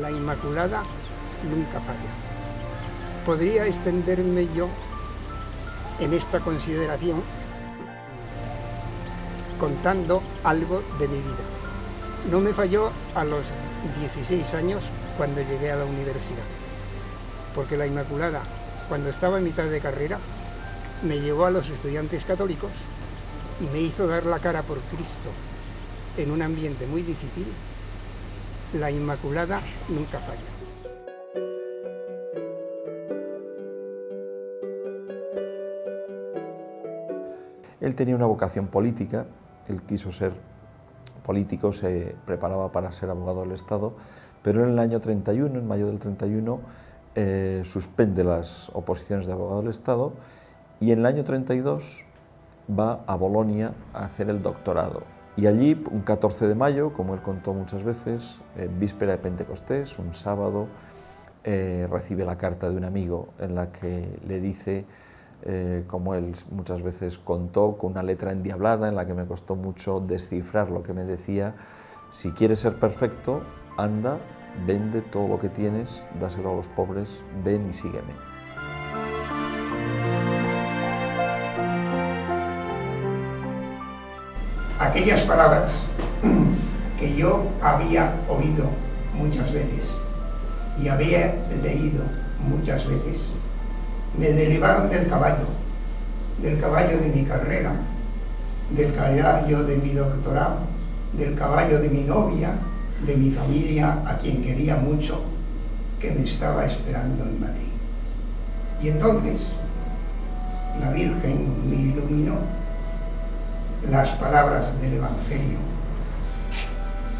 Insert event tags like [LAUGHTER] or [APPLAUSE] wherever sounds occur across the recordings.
la Inmaculada nunca falla. Podría extenderme yo en esta consideración contando algo de mi vida. No me falló a los 16 años cuando llegué a la universidad, porque la Inmaculada, cuando estaba en mitad de carrera, me llevó a los estudiantes católicos y me hizo dar la cara por Cristo en un ambiente muy difícil. La Inmaculada nunca falla. Él tenía una vocación política, él quiso ser político, se preparaba para ser abogado del Estado, pero en el año 31, en mayo del 31, eh, suspende las oposiciones de abogado del Estado y en el año 32 va a Bolonia a hacer el doctorado. Y allí, un 14 de mayo, como él contó muchas veces, en víspera de Pentecostés, un sábado, eh, recibe la carta de un amigo en la que le dice eh, como él muchas veces contó, con una letra endiablada en la que me costó mucho descifrar lo que me decía, si quieres ser perfecto, anda, vende todo lo que tienes, dáselo a los pobres, ven y sígueme. Aquellas palabras que yo había oído muchas veces y había leído muchas veces, me derivaron del caballo, del caballo de mi carrera, del caballo de mi doctorado, del caballo de mi novia, de mi familia, a quien quería mucho, que me estaba esperando en Madrid. Y entonces la Virgen me iluminó las palabras del Evangelio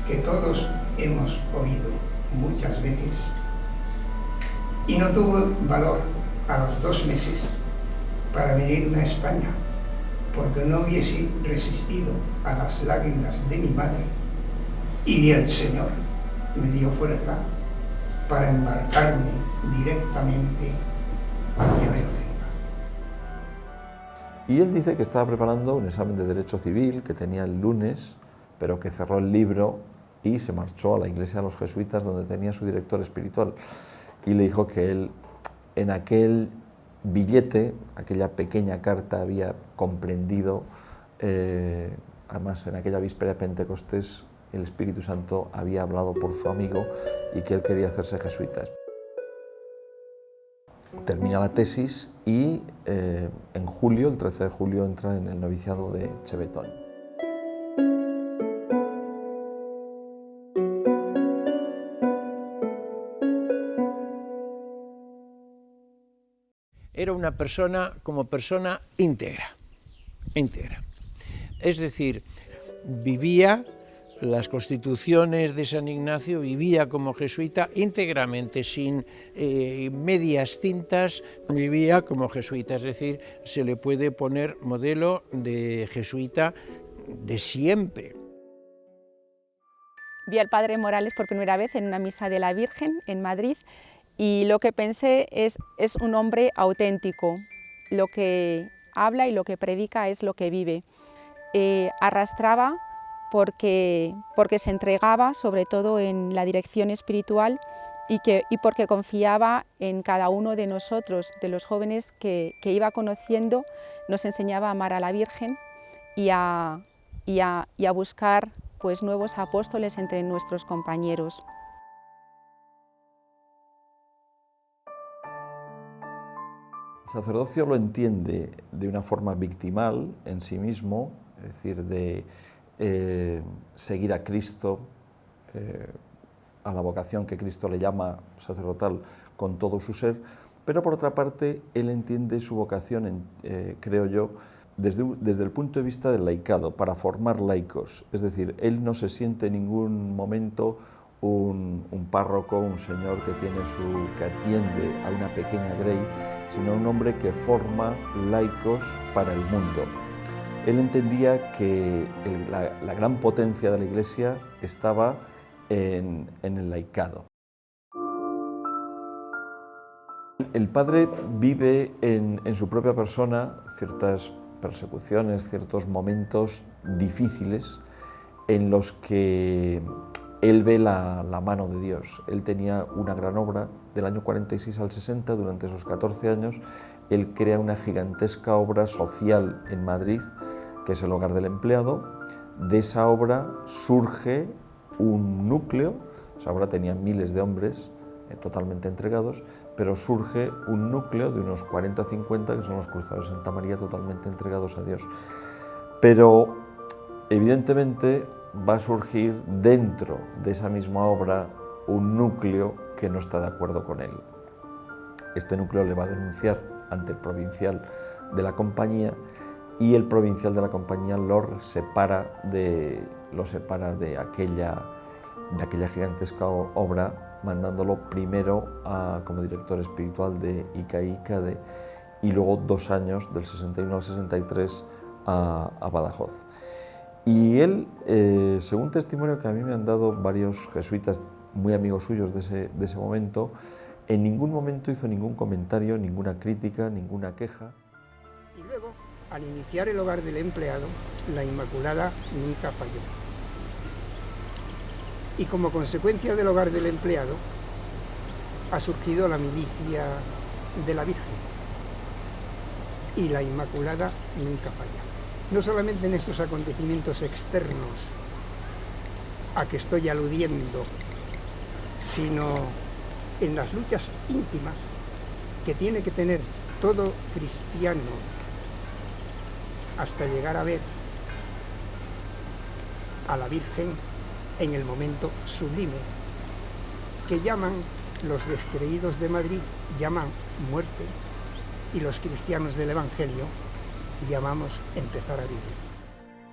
que todos hemos oído muchas veces y no tuvo valor a los dos meses para venirme a España, porque no hubiese resistido a las lágrimas de mi madre y el Señor me dio fuerza para embarcarme directamente hacia Bélgica. Y él dice que estaba preparando un examen de Derecho Civil que tenía el lunes, pero que cerró el libro y se marchó a la iglesia de los jesuitas donde tenía su director espiritual y le dijo que él en aquel billete, aquella pequeña carta, había comprendido, eh, además en aquella víspera de Pentecostés, el Espíritu Santo había hablado por su amigo y que él quería hacerse jesuita. Termina la tesis y eh, en julio, el 13 de julio, entra en el noviciado de Chevetón. era una persona como persona íntegra, íntegra. Es decir, vivía las constituciones de San Ignacio, vivía como jesuita íntegramente, sin eh, medias tintas, vivía como jesuita, es decir, se le puede poner modelo de jesuita de siempre. Vi al padre Morales por primera vez en una misa de la Virgen en Madrid y lo que pensé es, es un hombre auténtico, lo que habla y lo que predica es lo que vive. Eh, arrastraba porque, porque se entregaba sobre todo en la dirección espiritual y, que, y porque confiaba en cada uno de nosotros, de los jóvenes que, que iba conociendo, nos enseñaba a amar a la Virgen y a, y a, buscar pues, nuevos apóstoles entre nuestros compañeros. El sacerdocio lo entiende de una forma victimal en sí mismo, es decir, de eh, seguir a Cristo, eh, a la vocación que Cristo le llama sacerdotal con todo su ser, pero por otra parte él entiende su vocación, eh, creo yo, desde, desde, el punto de vista del laicado, para formar laicos. Es decir, él no se siente en ningún momento un, un, párroco, un señor que, tiene su, que atiende a una pequeña grey, sino un hombre que forma laicos para el mundo. Él entendía que la, gran potencia de la Iglesia estaba en, el laicado. El padre vive en, en su propia persona ciertas persecuciones, ciertos momentos difíciles en los que él ve la, mano de Dios. Él tenía una gran obra del año 46 al 60, durante esos 14 años, él crea una gigantesca obra social en Madrid, que es el hogar del empleado. De esa obra surge un núcleo, esa obra tenía miles de hombres eh, totalmente entregados, pero surge un núcleo de unos 40-50 que son los cruzados de Santa María totalmente entregados a Dios. Pero evidentemente va a surgir dentro de esa misma obra un núcleo que no está de acuerdo con él. Este núcleo le va a denunciar ante el provincial de la compañía y el provincial de la compañía lo separa de, lo separa de, aquella, de aquella gigantesca obra, mandándolo primero como director espiritual de ICA y luego dos años, del 61 al 63, a, a Badajoz. Y él, eh, según testimonio que a mí me han dado varios jesuitas muy amigos suyos de ese, de ese momento, en ningún momento hizo ningún comentario, ninguna crítica, ninguna queja. Al iniciar el hogar del empleado, la Inmaculada nunca falló. Y como consecuencia del hogar del empleado, ha surgido la milicia de la Virgen. Y la Inmaculada nunca falla no solamente en estos acontecimientos externos a que estoy aludiendo, sino en las luchas íntimas que tiene que tener todo cristiano hasta llegar a ver a la Virgen en el momento sublime, que llaman los descreídos de Madrid, llaman muerte, y los cristianos del Evangelio llamamos empezar a vivir.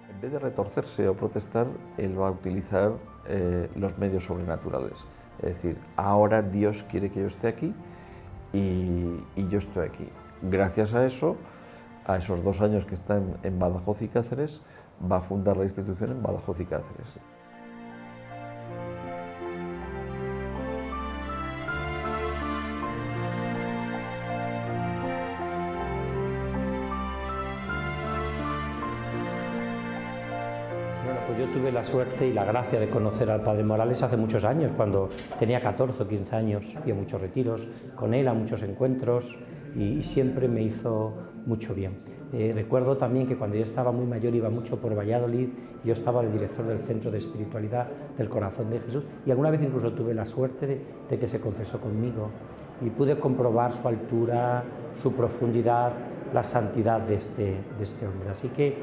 En vez de retorcerse o protestar, él va a utilizar eh, los medios sobrenaturales. Es decir, ahora Dios quiere que yo esté aquí y, yo estoy aquí. Gracias a eso, a esos dos años que está en, Badajoz y Cáceres, va a fundar la institución en Badajoz y Cáceres. yo tuve la suerte y la gracia de conocer al Padre Morales hace muchos años, cuando tenía 14 o 15 años, fui a muchos retiros con él, a muchos encuentros y, siempre me hizo mucho bien. Eh, recuerdo también que cuando yo estaba muy mayor iba mucho por Valladolid, yo estaba el director del Centro de Espiritualidad del Corazón de Jesús y alguna vez incluso tuve la suerte de, que se confesó conmigo y pude comprobar su altura, su profundidad, la santidad de este, de este hombre. Así que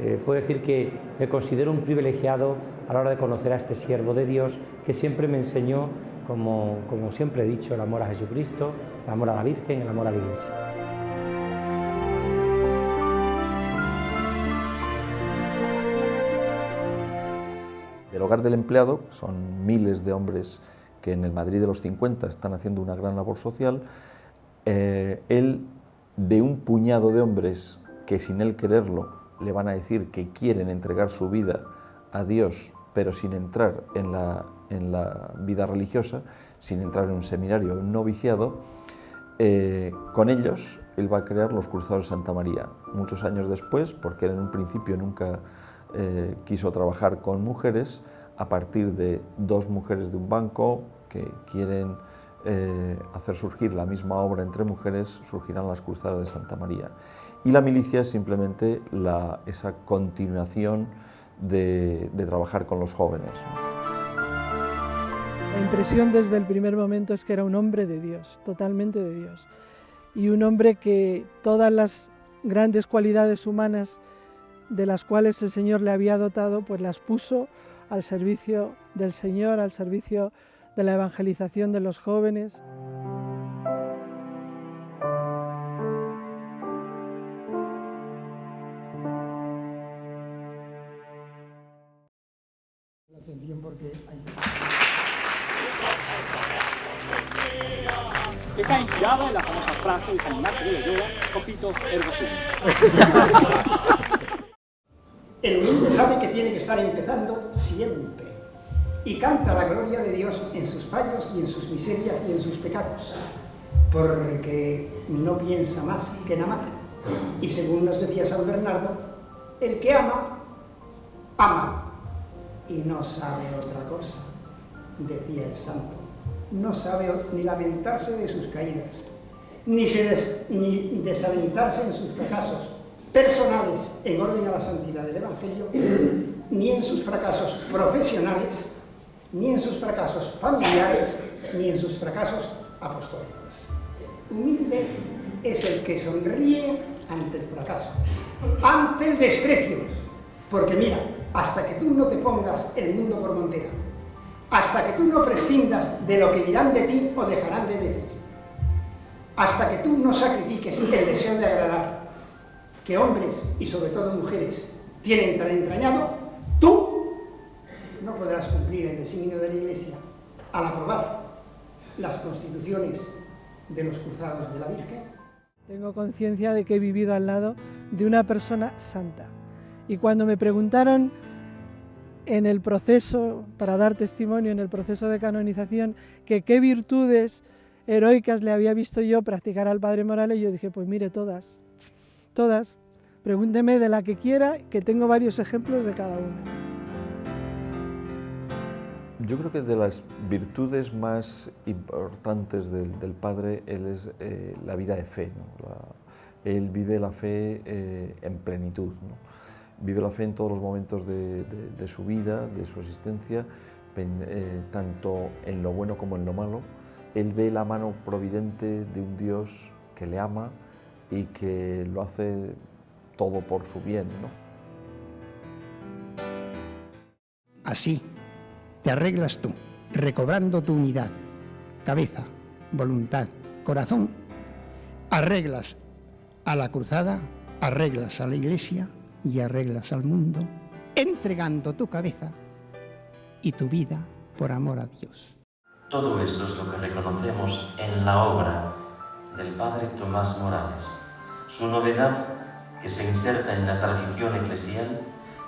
eh, puedo decir que me considero un privilegiado a la hora de conocer a este siervo de Dios que siempre me enseñó, como, como siempre he dicho, el amor a Jesucristo, el amor a la Virgen, el amor a la Iglesia. El hogar del empleado, son miles de hombres que en el Madrid de los 50 están haciendo una gran labor social, eh, él de un puñado de hombres que sin él quererlo le van a decir que quieren entregar su vida a Dios, pero sin entrar en la, en la vida religiosa, sin entrar en un seminario, un noviciado, eh, con ellos él va a crear los Cruzados de Santa María. Muchos años después, porque él en un principio nunca eh, quiso trabajar con mujeres, a partir de dos mujeres de un banco que quieren eh, hacer surgir la misma obra entre mujeres, surgirán las Cruzadas de Santa María. Y la milicia es simplemente esa continuación de, trabajar con los jóvenes. La impresión desde el primer momento es que era un hombre de Dios, totalmente de Dios. Y un hombre que todas las grandes cualidades humanas de las cuales el Señor le había dotado, pues las puso al servicio del Señor, al servicio de la evangelización de los jóvenes. En la famosa frase San. [LAUGHS] El humilde sabe que tiene que estar empezando siempre y canta la gloria de Dios en sus fallos y en sus miserias y en sus pecados, porque no piensa más que en amar. Y según nos decía San Bernardo, el que ama, ama y no sabe otra cosa. decía el santo, no sabe ni lamentarse de sus caídas, ni, desalentarse en sus fracasos personales en orden a la santidad del Evangelio, ni en sus fracasos profesionales, ni en sus fracasos familiares, ni en sus fracasos apostólicos. Humilde es el que sonríe ante el fracaso, ante el desprecio, porque mira, hasta que tú no te pongas el mundo por montera, hasta que tú no prescindas de lo que dirán de ti o dejarán de decir, hasta que tú no sacrifiques el deseo de agradar, que hombres y sobre todo mujeres tienen tan entrañado, tú no podrás cumplir el designio de la Iglesia al aprobar las constituciones de los cruzados de la Virgen. Tengo conciencia de que he vivido al lado de una persona santa. Y cuando me preguntaron en el proceso, para dar testimonio en el proceso de canonización, que qué virtudes heroicas le había visto yo practicar al Padre Morales, yo dije, pues mire, todas, todas. Pregúnteme de la que quiera, que tengo varios ejemplos de cada una. Yo creo que de las virtudes más importantes del, Padre, él es eh, la vida de fe. él vive la fe eh, en plenitud. Vive la fe en todos los momentos de, su vida, de su existencia, eh, tanto en lo bueno como en lo malo. Él ve la mano providente de un Dios que le ama y que lo hace todo por su bien. Así te arreglas tú, recobrando tu unidad, cabeza, voluntad, corazón, arreglas a la cruzada, arreglas a la iglesia y arreglas al mundo, entregando tu cabeza y tu vida por amor a Dios. Todo esto es lo que reconocemos en la obra del Padre Tomás Morales. Su novedad, que se inserta en la tradición eclesial,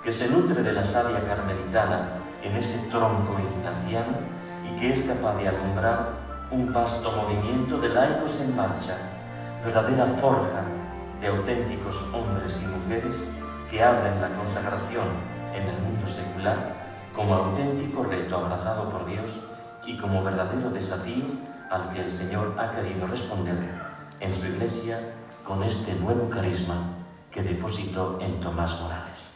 que se nutre de la savia carmelitana en ese tronco ignaciano y que es capaz de alumbrar un vasto movimiento de laicos en marcha, verdadera forja de auténticos hombres y mujeres que abren la consagración en el mundo secular como auténtico reto abrazado por Dios y como verdadero desafío al que el Señor ha querido responder en su Iglesia con este nuevo carisma que depositó en Tomás Morales.